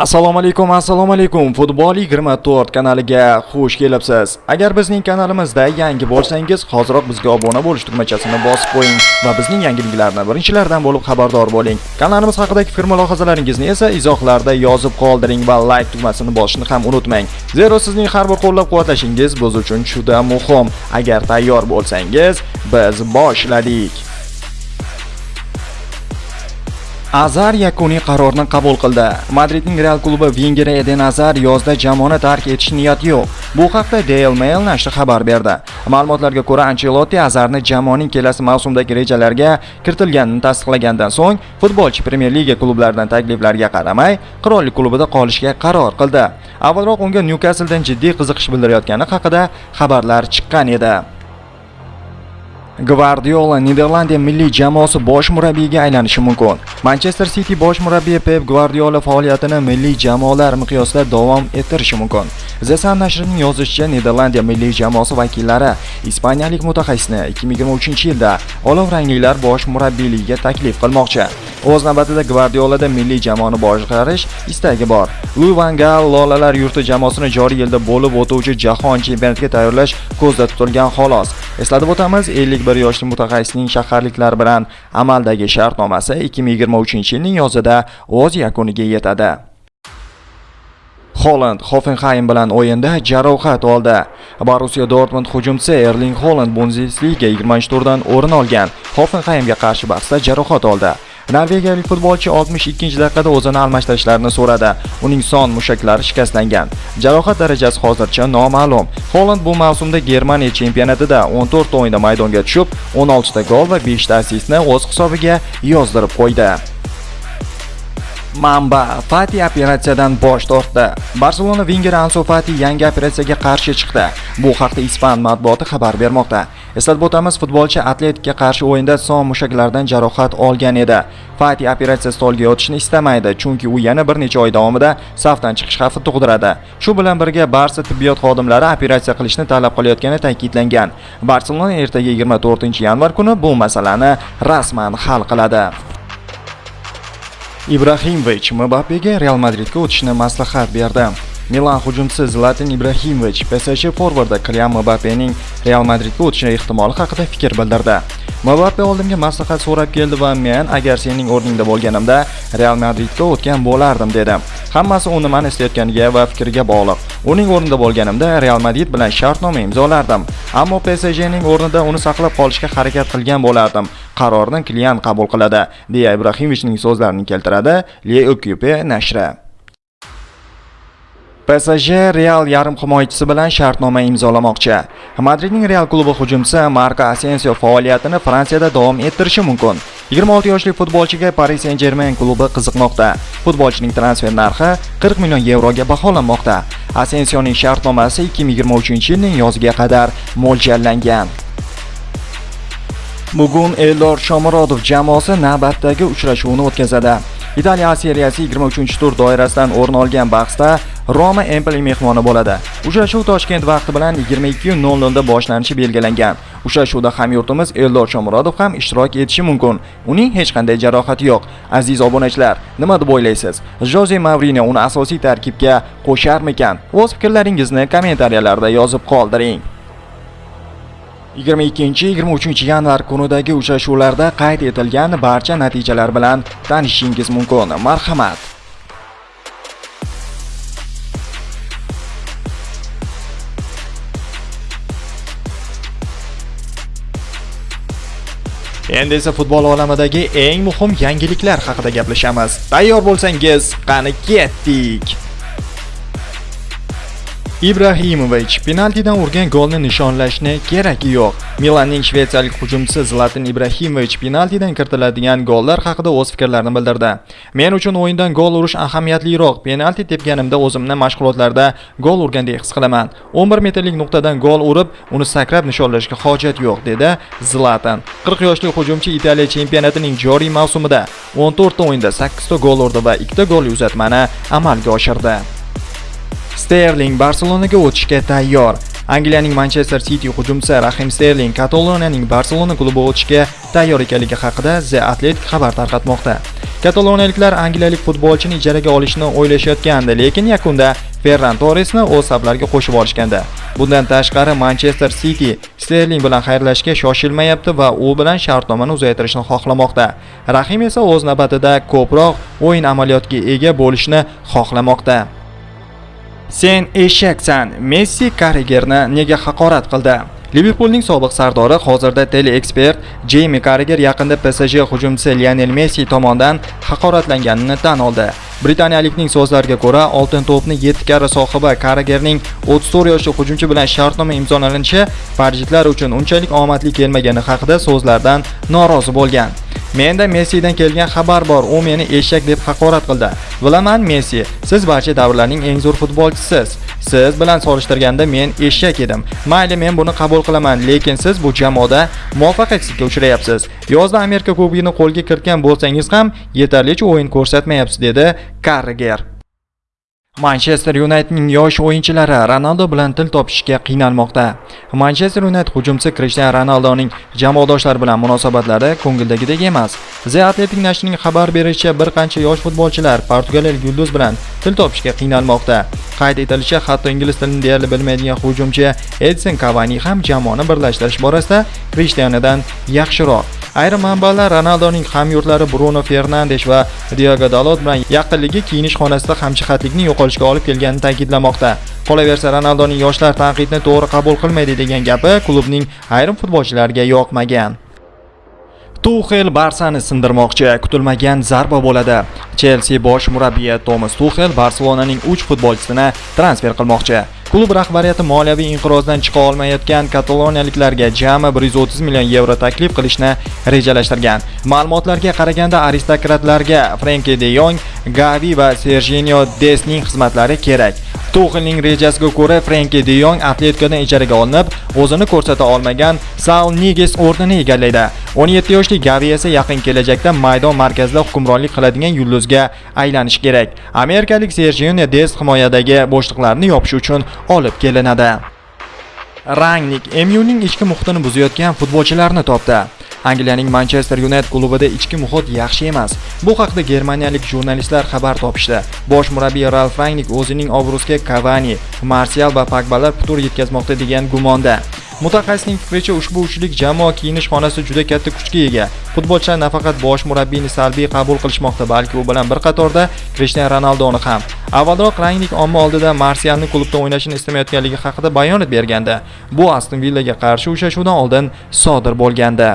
assalomu alaykum assalomu alaykum. Futbol 24 kanaliga xush kelibsiz. Agar bizning kanalimizda yangi bo'lsangiz hoziroq bizga obuna bo'lish tugmachasini bosib qo'ying va bizning yangiliklarni birinchilardan bo'lib xabardor bo'ling. Kanalimiz haqidagi fikr mulohazalaringizni esa izohlarda yozib qoldiring va like tugmasini bosishni ham unutmang. Zero sizning har bir qo'llab quvvatlashingiz biz uchun juda muhim. Agar tayyor bo'lsangiz biz boshladik. Azar yakuniy qarorni qabul qildi. Madridning Real klubi Wenger Eden Azar yozda jamoani tark etish niyati yo'q. Bu haqda Daily Mail nashri xabar berdi. Ma'lumotlarga ko'ra, Ancelotti Azarni jamoaning kelasi mavsumdagi rejalarga kiritilganini tasdiqlagandan so'ng, futbolchi Premier Liga klublaridan takliflarga qaramay, qirollik klubida qolishga qaror qildi. Avvalroq unga Newcastle dan jiddiy qiziqish bildirayotgani haqida xabarlar chiqqan edi. Gvardiola Niderlandiya milliy jamoasi bosh murabbiyiga aylanishi mumkin. Manchester City bosh murabbiyi Pep Gvardiola faoliyatini milliy jamoalar miqyosida davom ettirishi mumkin. The Sun nashrining yozishicha, Niderlandiya milliy jamoasi vakillari ispaniyalik mutaxassisni 2023-yilda olov rangliklar bosh murabbiyligiga taklif qilmoqchi. O'z navbatida Gvardiolada milliy jamoani boshqarish istagi bor. Louis van Gaal Lolalar yurti jamoasini joriy yilda bo'lib o'tuvchi jahon chempionatiga tayyorlash ko'zda tutilgan xolos. Eslatib o'tamiz, 51 yoshli mutaxassisning shaharliklar bilan amaldagi shartnomasi 2023-yilning yozida o'z yakuniga yetadi. Holland Hoffenheim bilan o'yinda jarohat oldi. Borussia Dortmund hujumchisi Erling Holland Bundesliga 20-turdan o'rin olgan Hoffenheimga qarshi bahsda jarohat oldi. Norvegiyalik futbolchi 62-daqiqada o'zini almashtirishlarini so'radi. Uning son mushaklari shikastlangan. Jarohat darajasi hozircha noma'lum. Holland bu mavsumda Germaniya chempionatida 14 ta o'yinda maydonga tushib, 16 ta gol va 5 ta assistni o'z hisobiga yozdirib qo'ydi. Mamba Fati operatsiyadan bosh tortdi. Barselona vinger Ansu Fati yangi operatsiyaga qarshi chiqdi. Bu haqda ispan matbuoti xabar bermoqda. Eslatib o'tamiz, futbolchi Atletikga qarshi o'yinda son mushaklaridan jarohat olgan edi. Fati operatsiya stolga yotishni istamaydi, chunki u yana bir necha oy davomida safdan chiqish xavfi tug'diradi. Shu bilan birga Barsa tibbiyot xodimlari operatsiya qilishni talab qilayotgani ta'kidlangan. Barselona ertaga 24-yanvar kuni bu masalani rasman hal qiladi. Ibrahimovich Mbappega Real Madridga o'tishni maslahat berdi. Milan hujumchisi Zlatan Ibrahimovich PSG forvardi Kylian Mbappening Real Madridga o'tishi ehtimoli haqida fikr bildirdi. Mbappe oldimga maslahat so'rab keldi va men agar sening o'rningda bo'lganimda Real Madridga o'tgan bo'lardim dedi. Hammasi u nimani istayotganiga va fikriga bog'liq. Uning o'rnida bo'lganimda Real Madrid bilan shartnoma imzolardim, ammo PSGning o'rnida uni saqlab qolishga harakat qilgan bo'lardim. Qarorni klient qabul qiladi, deya Ibrahimovichning so'zlarini keltiradi Le Equipe nashri. PSG Real yarim himoyachisi bilan shartnoma imzolamoqchi. Madridning Real klubi hujumchisi Marco Asensio faoliyatini Fransiyada davom ettirishi mumkin. 26 yoshli futbolchiga Paris Saint-Germain klubi qiziqmoqda. Futbolchining transfer narxi 40 million yevroga baholanmoqda. Asensioning shartnomasi 2023-yilning yoziga qadar mo'ljallangan. Bugun Eldor Shomurodov jamoasi navbatdagi uchrashuvni o'tkazadi. Italiya seriyasi 23-tur doirasidan o'rin olgan bahsda Roma Empoli mehmoni bo'ladi. Uchrashuv Toshkent vaqti bilan 22:00 da boshlanishi belgilangan. Uchrashuvda hamyurtimiz Eldor Shomurodov ham ishtirok etishi mumkin. Uning hech qanday jarohati yo'q. Aziz obunachilar, nima deb o'ylaysiz? Jose Mourinho uni asosiy tarkibga qo'sharmikan? O'z fikrlaringizni kommentariyalarda yozib qoldiring. 22-23 yanvar kunidagi uchrashuvlarda qayd etilgan barcha natijalar bilan tanishishingiz mumkin. Marhamat. Endi esa futbol olamidagi eng muhim yangiliklar haqida gaplashamiz. Tayyor bo'lsangiz, qani ketdik. Ibrahimovich penaltidan urgan golni nishonlashni keragi yo'q. Milanning shvetsiyalik hujumchisi Zlatan Ibrahimovich penaltidan kiritiladigan gollar haqida o'z fikrlarini bildirdi. Men uchun o'yindan gol urish ahamiyatliroq. Penalti tepganimda o'zimni mashg'ulotlarda gol urgandek his qilaman. 11 metrlik nuqtadan gol urib, uni sakrab nishonlashga hojat yo'q, dedi Zlatan. 40 yoshli hujumchi Italiya chempionatining joriy mavsumida 14 ta o'yinda 8 ta gol urdi va 2 ta golli uzatmani amalga oshirdi. Sterling Barselonaga o'tishga tayyor. Angliyaning Manchester City hujumchisi Rahim Sterling Kataloniyaning Barselona klubi o'tishga tayyor ekanligi haqida The Athletic xabar tarqatmoqda. Kataloniyaliklar angliyalik futbolchini ijaraga olishni o'ylashayotgandi, lekin yakunda Ferran Torresni o'z saflariga qo'shib olishgandi. Bundan tashqari Manchester City Sterling bilan xayrlashishga shoshilmayapti va u bilan shartnomani uzaytirishni xohlamoqda. Rahim esa o'z navbatida ko'proq o'yin amaliyotiga ega bo'lishni xohlamoqda. Sen eshaksan. Messi Karigerni nega haqorat qildi? Liverpoolning sobiq sardori hozirda teleekspert Jeymi Carragher yaqinda PSG hujumchisi Lionel Messi tomonidan haqoratlanganini tan oldi. Britaniyalikning so'zlariga ko'ra, oltin to'pni 7 karra sohibi Carragherning 34 yoshli hujumchi bilan shartnoma imzolanishi parijliklar uchun unchalik omadli kelmagani haqida so'zlardan norozi bo'lgan. Menda Messidan kelgan xabar bor, u meni eshak deb haqorat qildi. Bilaman Messi, siz barcha davrlarning eng zo'r futbolchisiz. Siz bilan solishtirganda men eshak edim. Mayli, men buni qabul qilaman, lekin siz bu jamoada muvaffaqiyatsizlikka uchrayapsiz. Yozda Amerika Kubogini qo'lga kiritgan bo'lsangiz ham yetarlicha o'yin ko'rsatmayapsiz, dedi Carragher. Manchester Unitedning yosh o'yinchilari Ronaldo bilan til topishga qiynalmoqda. Manchester United hujumchisi Cristiano Ronaldoning jamoadoshlari bilan munosabatlari ko'ngildagidek emas. The Athletic nashrining xabar berishicha, bir qancha yosh futbolchilar portugaliyalik yulduz bilan til topishga qiynalmoqda. Qayd etilishicha, hatto ingliz tilini deyarli bilmaydigan hujumchi Edson Cavani ham jamoani birlashtirish borasida Cristianodan yaxshiroq. Ayrim manbalar Ronaldoning hamyurtlari Bruno Fernandes va Diogo Dalot bilan yaqinligi kiyinish xonasida hamjihatlikning yo'qolishiga olib kelganini ta'kidlamoqda. Qolaversa, Ronaldoning yoshlar tanqidni to'g'ri qabul qilmaydi degan gapi klubning ayrim futbolchilariga yoqmagan. Tuxel Barsani sindirmoqchi, kutilmagan zarba bo'ladi. Chelsea bosh murabbiyi Thomas Tuxel Barselonaning 3 futbolchisini transfer qilmoqchi. Klub rahbariyati moliyaviy inqirozdan chiqa olmayotgan kataloniyaliklarga jami 130 million yevro taklif qilishni rejalashtirgan. Ma'lumotlarga qaraganda aristokratlarga Frenkie de Jong, Gavi va Serginio Desning xizmatlari kerak. Tuxelning rejasiga ko'ra Frenkie de Jong Atleticodan ijaraga olinib, o'zini ko'rsata olmagan Saul Niges o'rnini egallaydi. 17 yoshli Gavi esa yaqin kelajakda maydon markazida hukmronlik qiladigan yulduzga aylanish kerak. Amerikalik Sergio Des himoyadagi bo'shliqlarni yopish uchun olib kelinadi. Rangnik MUning ichki muhitini buzayotgan futbolchilarni topdi. Angliyaning Manchester United klubida ichki muhit yaxshi emas. Bu haqda germaniyalik jurnalistlar xabar topishdi. Bosh murabbiy Ralf Rangnick o'zining obro'siga Cavani, Martial va Pogbalar putur yetkazmoqda degan gumonda. Mutaxassisning fikricha ushbu uchlik jamoa kiyinish xonasi juda katta kuchga ega. Futbolchilar nafaqat bosh murabbiyni salbiy qabul qilishmoqda, balki u bilan bir qatorda Cristiano Ronaldoni ham. Avvalroq Rangnick omma oldida Marsialni klubda o'ynashini istamayotganligi haqida bayonot bergandi. Bu Aston Villaga qarshi uchrashuvdan oldin sodir bo'lgandi.